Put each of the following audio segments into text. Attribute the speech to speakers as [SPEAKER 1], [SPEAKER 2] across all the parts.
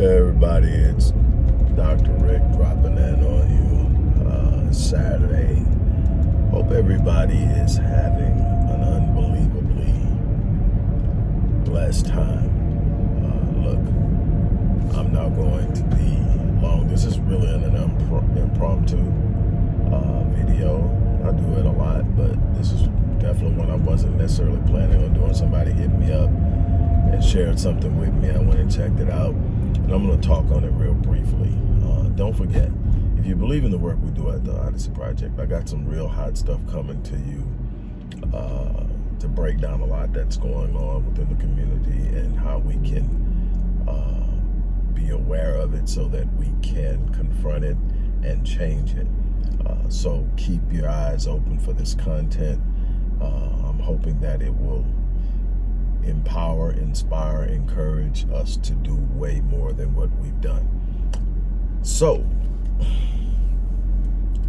[SPEAKER 1] Everybody, it's Dr. Rick dropping in on you. Uh, Saturday. Hope everybody is having an unbelievably blessed time. Uh, look, I'm not going to be long. This is really an impromptu uh, video. I do it a lot, but this is definitely one I wasn't necessarily planning on doing. Somebody hit me up and shared something with me. I went and checked it out. I'm going to talk on it real briefly. Uh, don't forget, if you believe in the work we do at the Odyssey Project, I got some real hot stuff coming to you uh, to break down a lot that's going on within the community and how we can uh, be aware of it so that we can confront it and change it. Uh, so keep your eyes open for this content. Uh, I'm hoping that it will empower, inspire, encourage us to do way more than what we've done. So,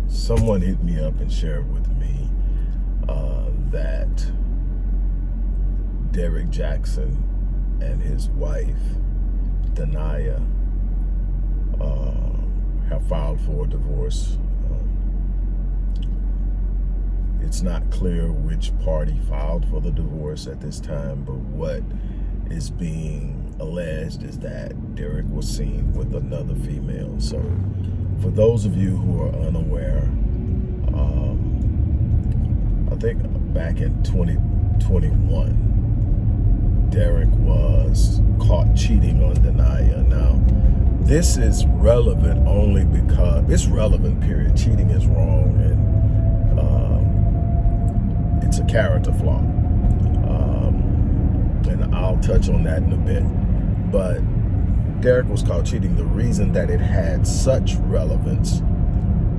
[SPEAKER 1] someone hit me up and shared with me uh, that Derek Jackson and his wife, Da'Naia, uh, have filed for a divorce it's not clear which party filed for the divorce at this time, but what is being alleged is that Derek was seen with another female. So for those of you who are unaware, um, I think back in 2021, Derek was caught cheating on Da'Naia. Now, this is relevant only because, it's relevant, period. Cheating is wrong and it's a character flaw. Um, and I'll touch on that in a bit. But Derek was caught cheating. The reason that it had such relevance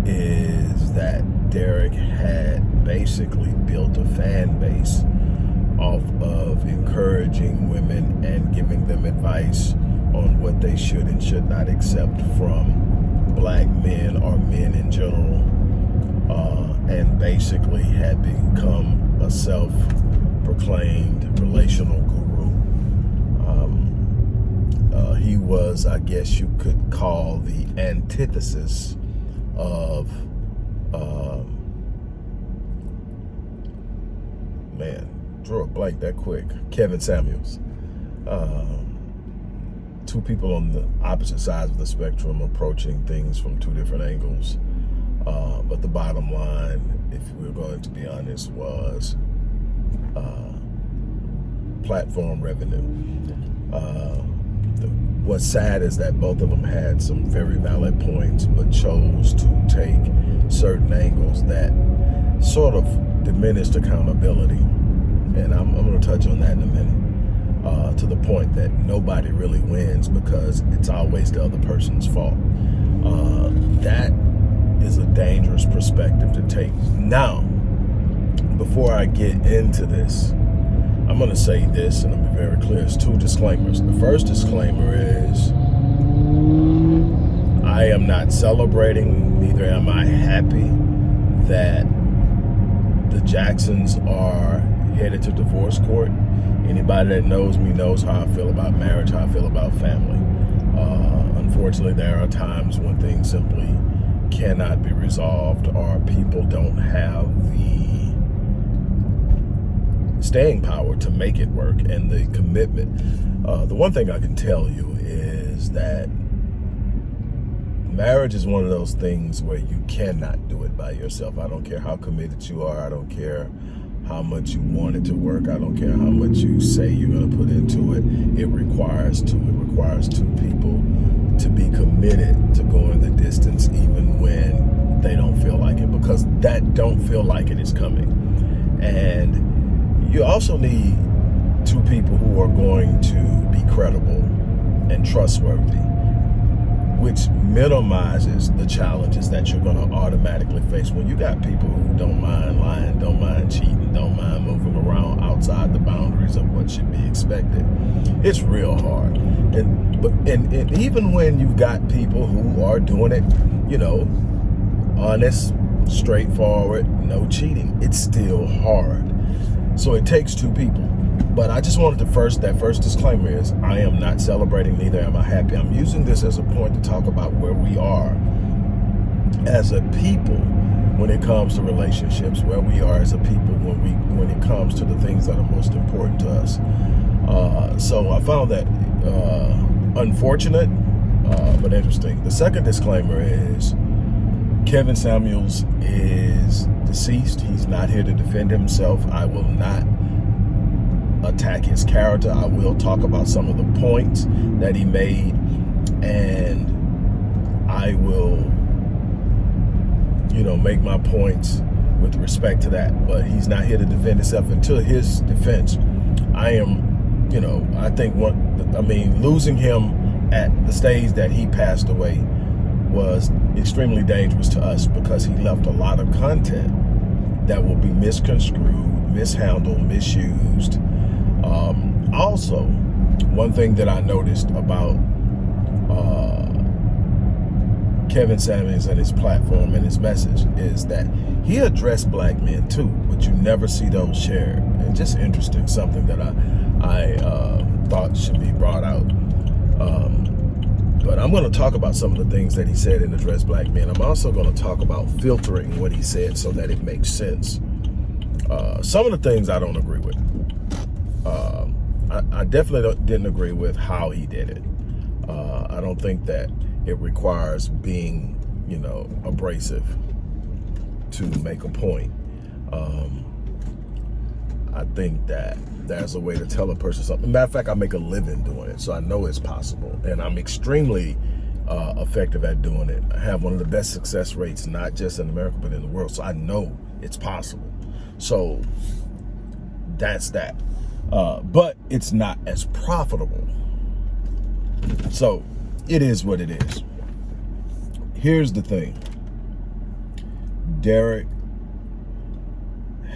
[SPEAKER 1] is that Derek had basically built a fan base off of encouraging women and giving them advice on what they should and should not accept from black men or men in general uh, and basically had become a self-proclaimed relational guru. Um, uh, he was, I guess you could call the antithesis of, um, man, drew a blank that quick, Kevin Samuels. Um, two people on the opposite sides of the spectrum approaching things from two different angles. Uh, but the bottom line, if we're going to be honest, was uh, platform revenue. Uh, the, what's sad is that both of them had some very valid points, but chose to take certain angles that sort of diminished accountability. And I'm, I'm going to touch on that in a minute. Uh, to the point that nobody really wins because it's always the other person's fault. Uh, that is a dangerous perspective to take. Now, before I get into this, I'm going to say this and I'll be very clear. It's two disclaimers. The first disclaimer is I am not celebrating, neither am I happy that the Jacksons are headed to divorce court. Anybody that knows me knows how I feel about marriage, how I feel about family. Uh, unfortunately, there are times when things simply cannot be resolved or people don't have the staying power to make it work and the commitment. Uh, the one thing I can tell you is that marriage is one of those things where you cannot do it by yourself. I don't care how committed you are. I don't care how much you want it to work. I don't care how much you say you're going to put into it. It requires two. It requires two people to be committed to going the distance even when they don't feel like it because that don't feel like it is coming. And you also need two people who are going to be credible and trustworthy which minimizes the challenges that you're going to automatically face when you got people who don't mind lying, don't mind cheating, don't mind moving around outside the boundaries of what should be expected. It's real hard. And but and, and even when you've got people who are doing it, you know, honest, straightforward, no cheating, it's still hard. So it takes two people. But I just wanted to first, that first disclaimer is I am not celebrating, neither am I happy. I'm using this as a point to talk about where we are as a people when it comes to relationships, where we are as a people when we when it comes to the things that are most important to us. Uh, so I found that uh, unfortunate, uh, but interesting. The second disclaimer is Kevin Samuels is deceased. He's not here to defend himself. I will not attack his character. I will talk about some of the points that he made and I will, you know, make my points with respect to that. But he's not here to defend himself until his defense. I am, you know, I think what, I mean, losing him at the stage that he passed away was extremely dangerous to us because he left a lot of content that will be misconstrued, mishandled, misused, um, also, one thing that I noticed about uh, Kevin Samuels and his platform and his message is that he addressed black men too, but you never see those shared. And just interesting, something that I, I uh, thought should be brought out. Um, but I'm going to talk about some of the things that he said in Address Black Men. I'm also going to talk about filtering what he said so that it makes sense. Uh, some of the things I don't agree with. I, I, definitely didn't agree with how he did it. Uh, I don't think that it requires being, you know, abrasive to make a point. Um, I think that there's a way to tell a person something. Matter of fact, I make a living doing it, so I know it's possible. And I'm extremely uh, effective at doing it. I have one of the best success rates, not just in America, but in the world. So I know it's possible. So that's that uh, but it's not as profitable. So it is what it is. Here's the thing. Derek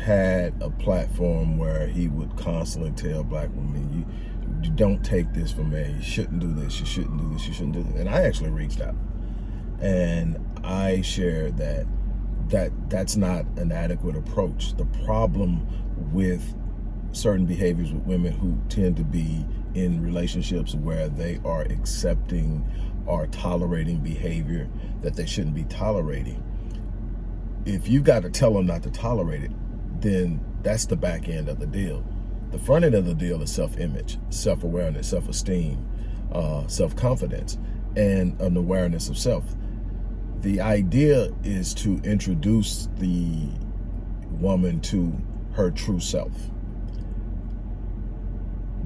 [SPEAKER 1] had a platform where he would constantly tell black women, you, you don't take this from me. You shouldn't do this. You shouldn't do this. You shouldn't do this. And I actually reached out and I shared that that that's not an adequate approach. The problem with certain behaviors with women who tend to be in relationships where they are accepting or tolerating behavior that they shouldn't be tolerating. If you got to tell them not to tolerate it, then that's the back end of the deal. The front end of the deal is self-image, self-awareness, self-esteem, uh, self-confidence, and an awareness of self. The idea is to introduce the woman to her true self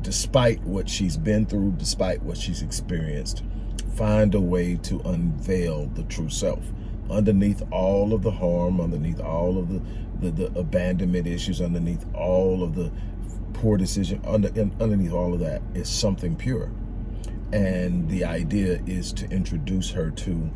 [SPEAKER 1] despite what she's been through, despite what she's experienced, find a way to unveil the true self. Underneath all of the harm, underneath all of the, the, the abandonment issues, underneath all of the poor decision, under, underneath all of that is something pure. And the idea is to introduce her to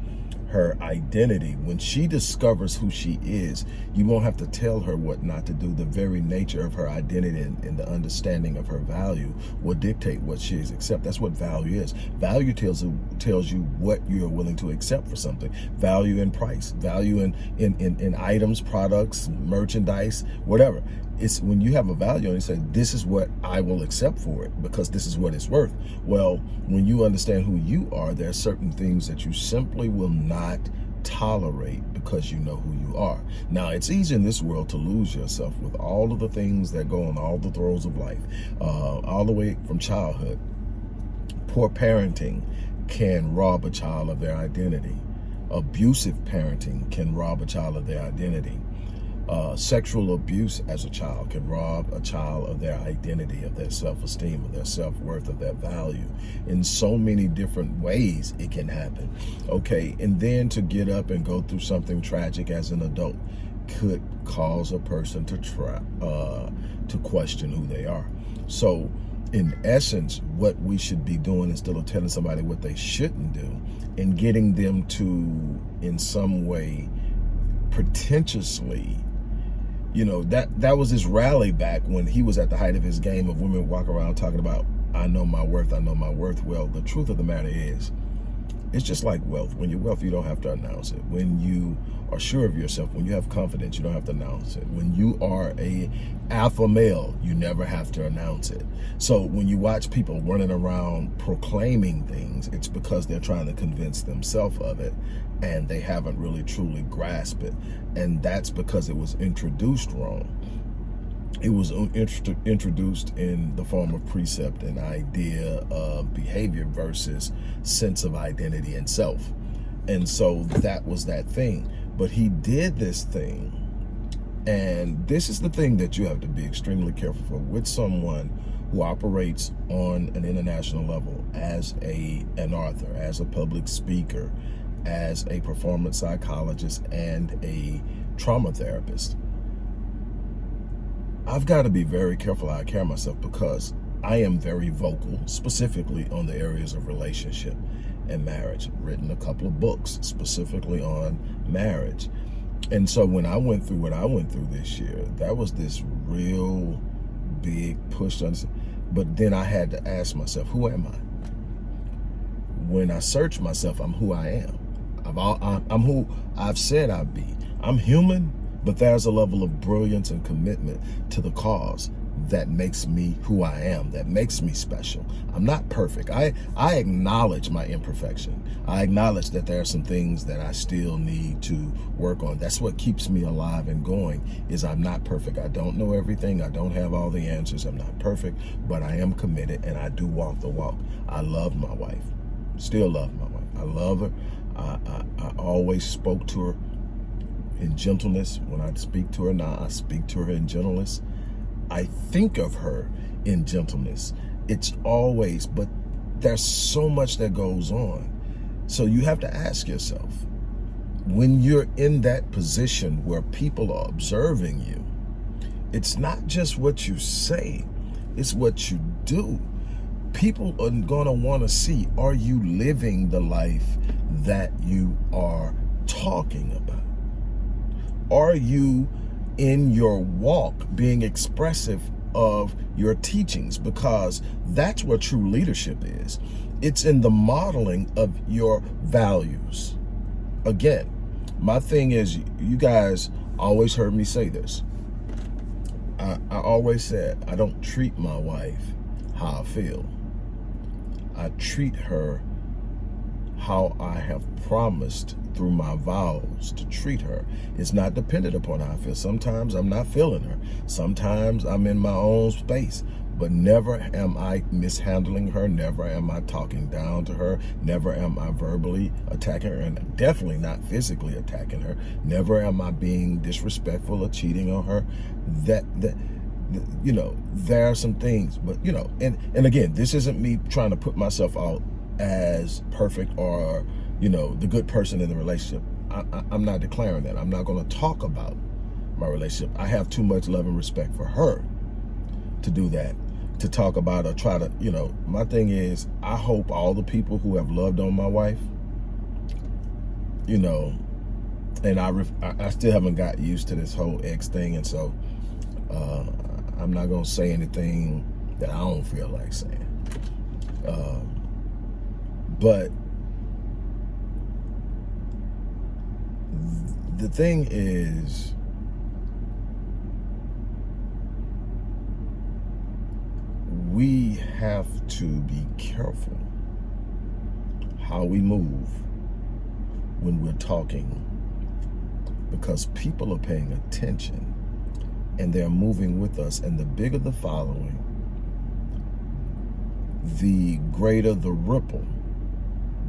[SPEAKER 1] her identity. When she discovers who she is, you won't have to tell her what not to do. The very nature of her identity and, and the understanding of her value will dictate what she is accept. That's what value is. Value tells tells you what you're willing to accept for something. Value in price, value in in in, in items, products, merchandise, whatever it's when you have a value and you say, this is what I will accept for it because this is what it's worth. Well, when you understand who you are, there are certain things that you simply will not tolerate because you know who you are. Now, it's easy in this world to lose yourself with all of the things that go on, all the throes of life, uh, all the way from childhood. Poor parenting can rob a child of their identity. Abusive parenting can rob a child of their identity uh, sexual abuse as a child can rob a child of their identity, of their self-esteem, of their self-worth, of their value. In so many different ways it can happen. Okay, and then to get up and go through something tragic as an adult could cause a person to try uh, to question who they are. So in essence, what we should be doing instead of telling somebody what they shouldn't do and getting them to, in some way, pretentiously you know, that that was his rally back when he was at the height of his game of women walk around talking about, I know my worth, I know my worth. Well, the truth of the matter is, It's just like wealth. When you're wealthy, you don't have to announce it. When you are sure of yourself, when you have confidence, you don't have to announce it. When you are a alpha male, you never have to announce it. So when you watch people running around proclaiming things, it's because they're trying to convince themselves of it and they haven't really truly grasped it. And that's because it was introduced wrong it was introduced in the form of precept and idea of behavior versus sense of identity and self. And so that was that thing. But he did this thing. And this is the thing that you have to be extremely careful for with someone who operates on an international level as a an author, as a public speaker, as a performance psychologist, and a trauma therapist I've got to be very careful how I carry myself because I am very vocal, specifically on the areas of relationship and marriage. Written a couple of books specifically on marriage. And so when I went through what I went through this year, that was this real big push. On. But then I had to ask myself, who am I? When I search myself, I'm who I am. All, I'm who I've said I'd be. I'm human, but there's a level of brilliance and commitment to the cause that makes me who I am, that makes me special. I'm not perfect. I, I acknowledge my imperfection. I acknowledge that there are some things that I still need to work on. That's what keeps me alive and going is I'm not perfect. I don't know everything. I don't have all the answers. I'm not perfect, but I am committed and I do walk the walk. I love my wife, still love my wife. I love her. I, I, I always spoke to her in gentleness. When I speak to her now, I speak to her in gentleness. I think of her in gentleness. It's always, but there's so much that goes on. So you have to ask yourself, when you're in that position where people are observing you, it's not just what you say, it's what you do. People are want to see, are you living the life that you are talking about? Are you in your walk being expressive of your teachings? Because that's what true leadership is. It's in the modeling of your values. Again, my thing is, you guys always heard me say this. I, I always said, I don't treat my wife how I feel. I treat her how I have promised through my vows to treat her. It's not dependent upon how I feel. Sometimes I'm not feeling her. Sometimes I'm in my own space. But never am I mishandling her. Never am I talking down to her. Never am I verbally attacking her. And definitely not physically attacking her. Never am I being disrespectful or cheating on her. That, that, you know, there are some things, but you know, and, and again, this isn't me trying to put myself out as perfect or, you know, the good person in the relationship. I, am not declaring that. I'm not going to talk about my relationship. I have too much love and respect for her to do that, to talk about or try to, you know, my thing is, I hope all the people who have loved on my wife, you know, and I, I still haven't got used to this whole ex thing. And so uh, I'm not going to say anything that I don't feel like saying. Uh, but the thing is, we have to be careful how we move when we're talking because people are paying attention and they're moving with us. And the bigger the following, the greater the ripple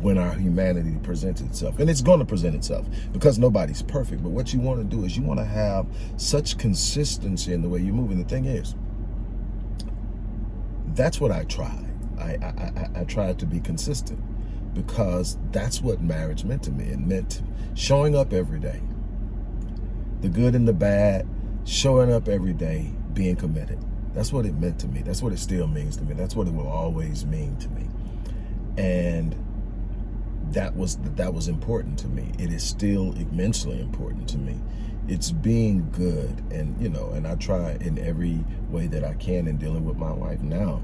[SPEAKER 1] when our humanity presents itself. And it's going to present itself because nobody's perfect. But what you want to do is you want to have such consistency in the way you move. And the thing is, that's what I try. I, I, I, I to be consistent because that's what marriage meant to me. It meant showing up every day, the good and the bad, showing up every day, being committed. That's what it meant to me. That's what it still means to me. That's what it will always mean to me. And that was that was important to me. It is still immensely important to me. It's being good and you know, and I try in every way that I can in dealing with my wife now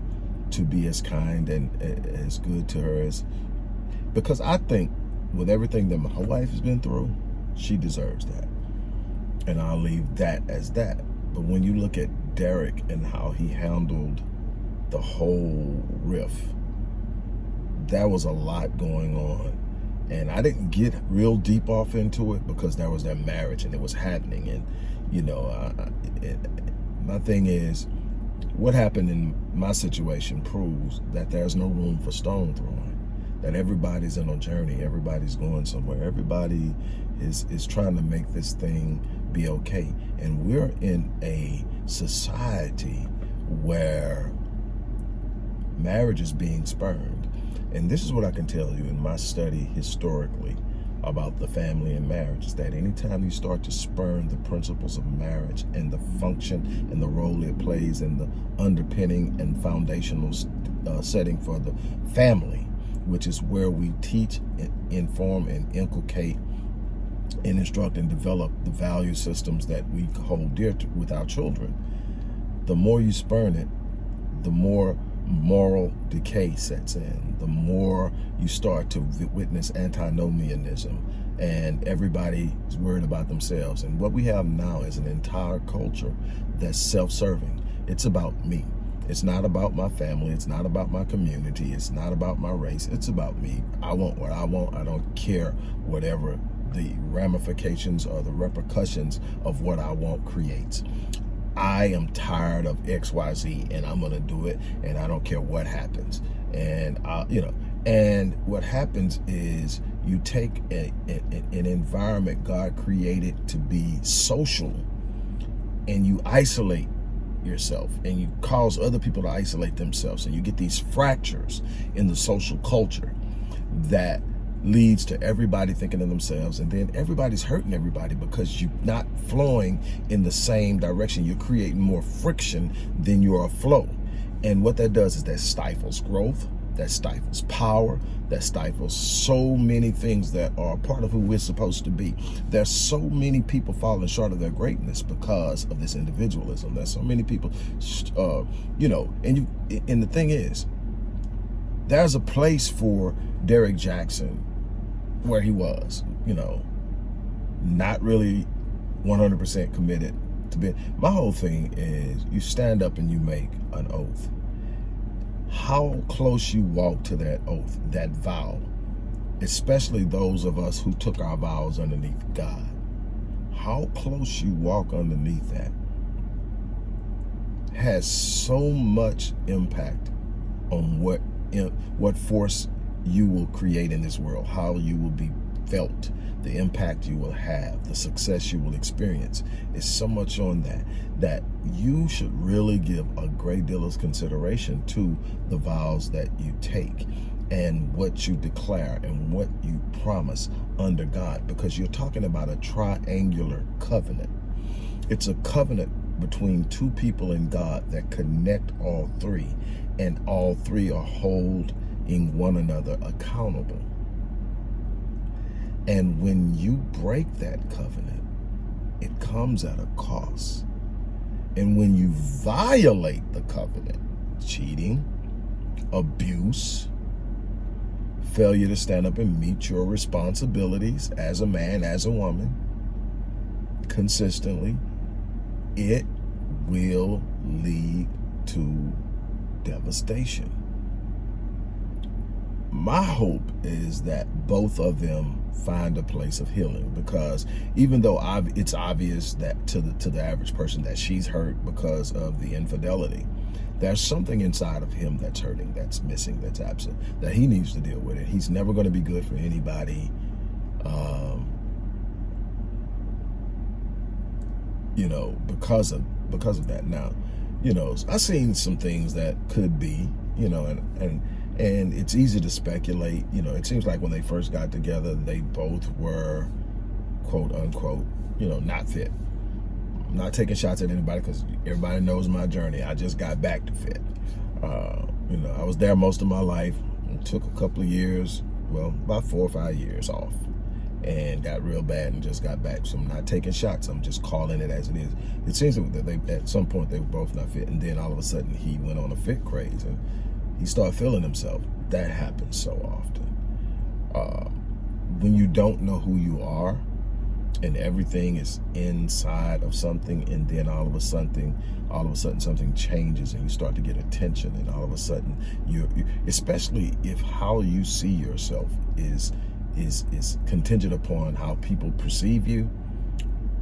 [SPEAKER 1] to be as kind and as good to her as because I think with everything that my wife has been through, she deserves that. And I'll leave that as that. But when you look at Derek and how he handled the whole riff, there was a lot going on. And I didn't get real deep off into it because there was that marriage and it was happening. And, you know, it, my thing is, what happened in my situation proves that there's no room for stone throwing that everybody's in a journey everybody's going somewhere everybody is is trying to make this thing be okay and we're in a society where marriage is being spurned and this is what I can tell you in my study historically about the family and marriage is that anytime you start to spurn the principles of marriage and the function and the role it plays in the underpinning and foundational uh, setting for the family which is where we teach, inform, and inculcate and instruct and develop the value systems that we hold dear to, with our children. The more you spurn it, the more moral decay sets in, the more you start to witness antinomianism and everybody is worried about themselves. And what we have now is an entire culture that's self-serving. It's about me. It's not about my family. It's not about my community. It's not about my race. It's about me. I want what I want. I don't care whatever the ramifications or the repercussions of what I want creates. I am tired of XYZ and I'm going to do it and I don't care what happens. And, I, you know, and what happens is you take a, a, an environment God created to be social and you isolate yourself and you cause other people to isolate themselves and you get these fractures in the social culture that leads to everybody thinking of themselves and then everybody's hurting everybody because you're not flowing in the same direction you're creating more friction than you're a flow and what that does is that stifles growth that stifles power, that stifles so many things that are part of who we're supposed to be. There's so many people falling short of their greatness because of this individualism. There's so many people, uh, you know, and you, and the thing is, there's a place for Derek Jackson where he was, you know, not really 100% committed to be. My whole thing is you stand up and you make an oath how close you walk to that oath, that vow, especially those of us who took our vows underneath God. How close you walk underneath that has so much impact on what what force you will create in this world, how you will be felt, the impact you will have, the success you will experience. It's so much on that, that you should really give a great deal of consideration to the vows that you take and what you declare and what you promise under God, because you're talking about a triangular covenant. It's a covenant between two people in God that connect all three, and all three are holding one another accountable. And when you break that covenant, it comes at a cost. And when you violate the covenant, cheating, abuse, failure to stand up and meet your responsibilities as a man, as a woman, consistently, it will lead to devastation. My hope is that both of them find a place of healing because even though it's obvious that to the to the average person that she's hurt because of the infidelity there's something inside of him that's hurting that's missing that's absent that he needs to deal with it he's never going to be good for anybody um, you know because of because of that. Now you know i've seen some things that could be you know and and and it's easy to speculate. You know, it seems like when they first got together, they both were, quote unquote, you know, not fit. I'm not taking shots at anybody because everybody knows my journey. I just got back to fit. Uh, you know, I was there most of my life. Took a couple of years, well, about four or five years off and got real bad and just got back. So I'm not taking shots. I'm just calling it as it is. It seems that they at some point they were both not fit, and then all of a sudden he went on a fit craze, and he started feeling himself. That happens so often. uh, when you don't know who you are and everything is inside of something and then all of a sudden all of a sudden something changes and you start to get attention and all of a sudden you, you especially if how you see yourself is is is contingent upon how people perceive you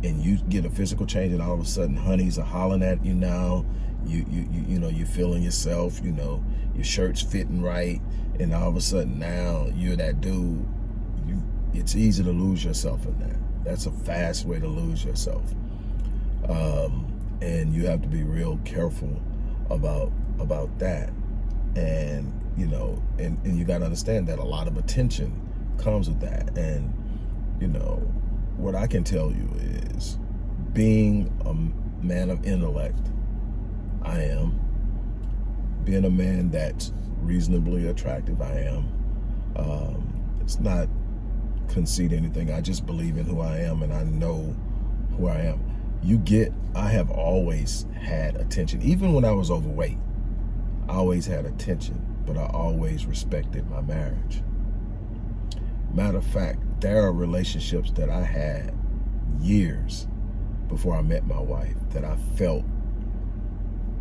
[SPEAKER 1] and you get a physical change and all of a sudden honeys are hollering at you now you you you, you know you're feeling yourself you know your shirt's fitting right and all of a sudden now you're that dude you it's easy to lose yourself in that. That's a fast way to lose yourself. Um, and you have to be real careful about about that. And you know and, and you got to understand that a lot of attention comes with that. And you know what I can tell you is being a man of intellect I am being a man that's reasonably attractive I am um, it's not concede anything. I just believe in who I am and I know who I am. You get, I have always had attention. Even when I was overweight, I always had attention, but I always respected my marriage. Matter of fact, there are relationships that I had years before I met my wife that I felt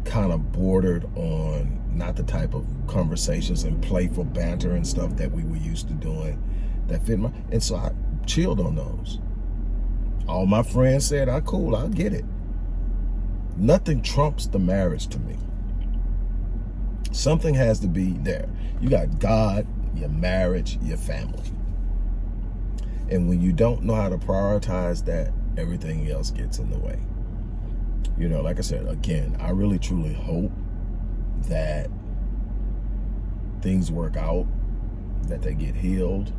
[SPEAKER 1] kind of bordered on not the type of conversations and playful banter and stuff that we were used to doing that fit my, and so I chilled on those. All my friends said, I ah, cool, I'll get it. Nothing trumps the marriage to me. Something has to be there. You got God, your marriage, your family. And when you don't know how to prioritize that, everything else gets in the way. You know, like I said, again, I really truly hope that things work out, that they get healed,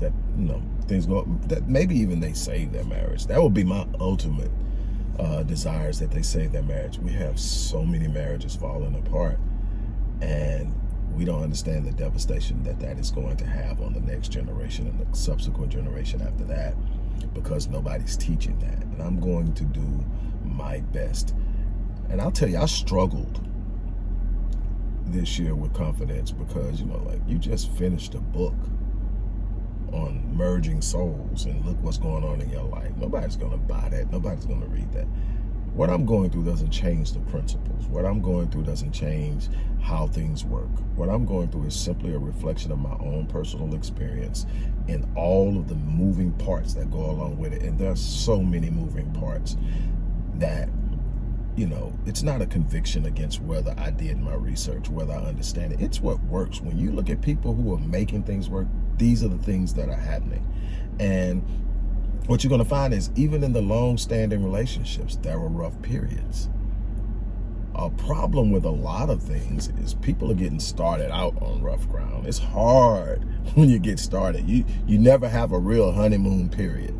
[SPEAKER 1] that you know things go that maybe even they save their marriage. That would be my ultimate uh desires that they save their marriage. We have so many marriages falling apart and we don't understand the devastation that that is going to have on the next generation and the subsequent generation after that because nobody's teaching that. And i'm going to do my best and i'll tell you i struggled this year with confidence because you know like you just finished a book on merging souls and look what's going on in your life. Nobody's going to buy that. Nobody's going to read that. What I'm going through doesn't change the principles. What I'm going through doesn't change how things work. What I'm going through is simply a reflection of my own personal experience and all of the moving parts that go along with it. And there's so many moving parts that you know, it's not a conviction against whether I did my research, whether I understand it. It's what works. When you look at people who are making things work, these are the things that are happening. And what you're going to find is even in the long-standing relationships, there were rough periods. A problem with a lot of things is people are getting started out on rough ground. It's hard when you get started. You you never have a real honeymoon period.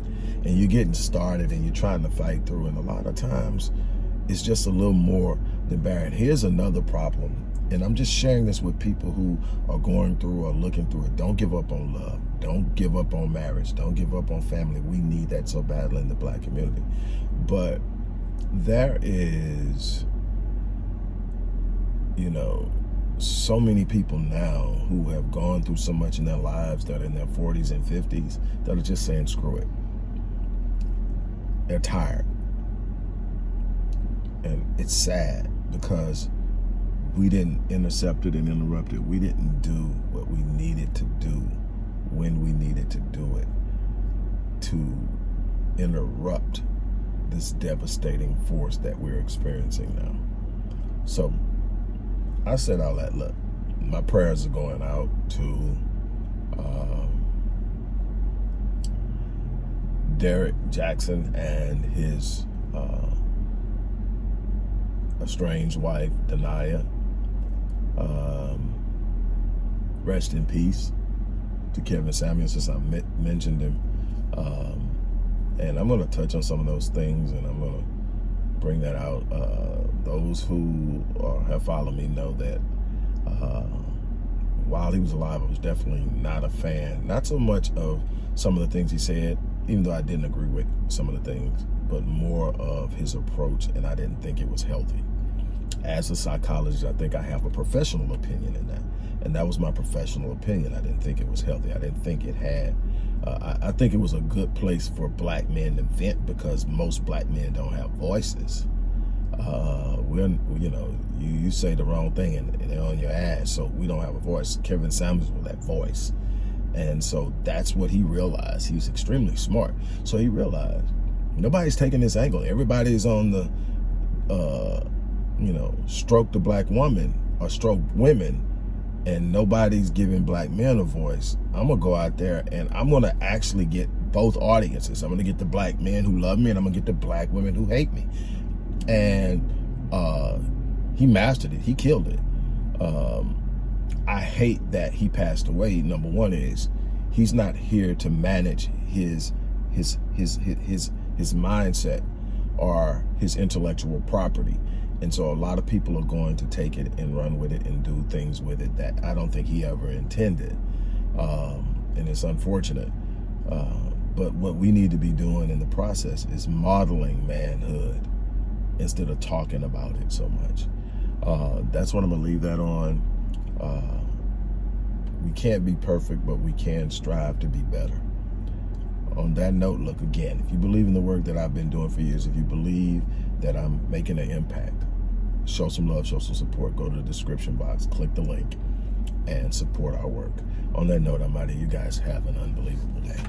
[SPEAKER 1] And you're getting started and you're trying to fight through. And a lot of times, it's just a little more than barren. Here's another problem and I'm just sharing this with people who are going through or looking through it. Don't give up on love. Don't give up on marriage. Don't give up on family. We need that so badly in the black community. But there is, you know, so many people now who have gone through so much in their lives that are in their 40s and 50s that are just saying, screw it. They're tired. And it's sad because we didn't intercept it and interrupt it. We didn't do what we needed to do when we needed to do it to interrupt this devastating force that we're experiencing now. So I said all that, look, my prayers are going out to um, Derek Jackson and his uh, estranged wife, Da'Naia. Um, rest in peace to Kevin Samuels, since I mentioned him. Um, and I'm going to touch on some of those things, and I'm going to bring that out. Uh, those who are, have followed me know that uh, while he was alive, I was definitely not a fan. Not so much of some of the things he said, even though I didn't agree with some of the things, but more of his approach, and I didn't think it was healthy. as a psychologist, I think I have a professional opinion in that. And that was my professional opinion. I didn't think it was healthy. I didn't think it had, uh, I, I think it was a good place for black men to vent because most black men don't have voices. Uh, we're, you know, you, you say the wrong thing and, and they're on your ass. So we don't have a voice. Kevin Samuels with that voice. And so that's what he realized. He was extremely smart. So he realized nobody's taking this angle. Everybody's on the, uh, you know, stroke the black woman or stroke women and nobody's giving black men a voice. I'm gonna go out there and I'm gonna actually get both audiences. I'm gonna get the black men who love me and I'm gonna get the black women who hate me. And uh, he mastered it. He killed it. Um, I hate that he passed away. Number one is he's not here to manage his his his his his, his mindset or his intellectual property. And so a lot of people are going to take it and run with it and do things with it that I don't think he ever intended. Um, and it's unfortunate. Uh, but what we need to be doing in the process is modeling manhood instead of talking about it so much. Uh, that's what I'm going to leave that on. Uh, we can't be perfect, but we can strive to be better. On that note, look again, if you believe in the work that I've been doing for years, if you believe that I'm making an impact, show some love, show some support, go to the description box, click the link, and support our work. On that note, I'm out of You guys have an unbelievable day.